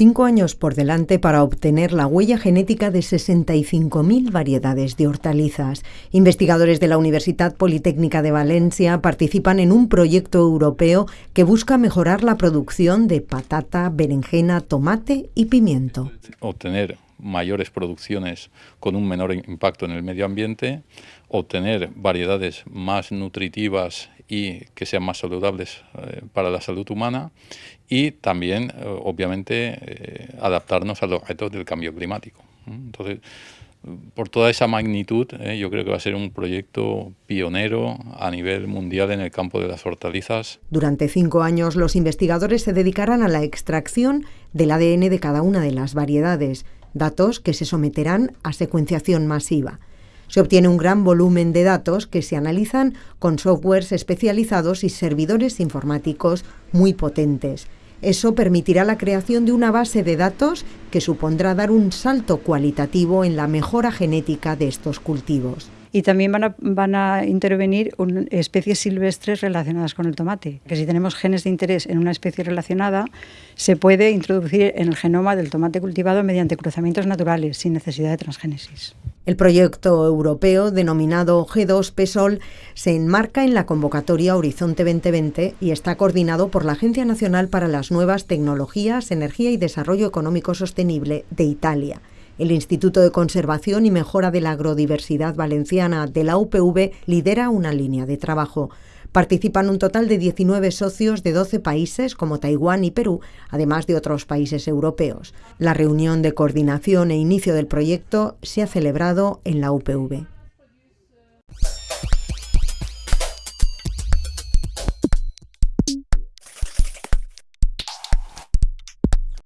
Cinco años por delante para obtener la huella genética de 65.000 variedades de hortalizas. Investigadores de la Universidad Politécnica de Valencia participan en un proyecto europeo que busca mejorar la producción de patata, berenjena, tomate y pimiento. Obtener mayores producciones con un menor impacto en el medio ambiente, obtener variedades más nutritivas y que sean más saludables eh, para la salud humana y también, eh, obviamente, eh, adaptarnos a los retos del cambio climático. Entonces, por toda esa magnitud, yo creo que va a ser un proyecto pionero a nivel mundial en el campo de las hortalizas. Durante cinco años, los investigadores se dedicarán a la extracción del ADN de cada una de las variedades, datos que se someterán a secuenciación masiva. Se obtiene un gran volumen de datos que se analizan con softwares especializados y servidores informáticos muy potentes. Eso permitirá la creación de una base de datos que supondrá dar un salto cualitativo en la mejora genética de estos cultivos y también van a, intervenir especies silvestres relacionadas con el tomate. Que si tenemos genes de interés en una especie relacionada, se puede introducir en el genoma del tomate cultivado mediante cruzamientos naturales, sin necesidad de transgénesis. El proyecto europeo denominado G2 PESOL se enmarca en la convocatoria Horizonte 2020 y está coordinado por la Agencia Nacional para las Nuevas Tecnologías, Energía y Desarrollo Económico Sostenible de Italia. El Instituto de Conservación y Mejora de la Agrodiversidad Valenciana de la UPV lidera una línea de trabajo. Participan un total de 19 socios de 12 países como Taiwán y Perú, además de otros países europeos. La reunión de coordinación e inicio del proyecto se ha celebrado en la UPV.